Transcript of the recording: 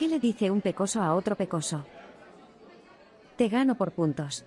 ¿Qué le dice un pecoso a otro pecoso? Te gano por puntos.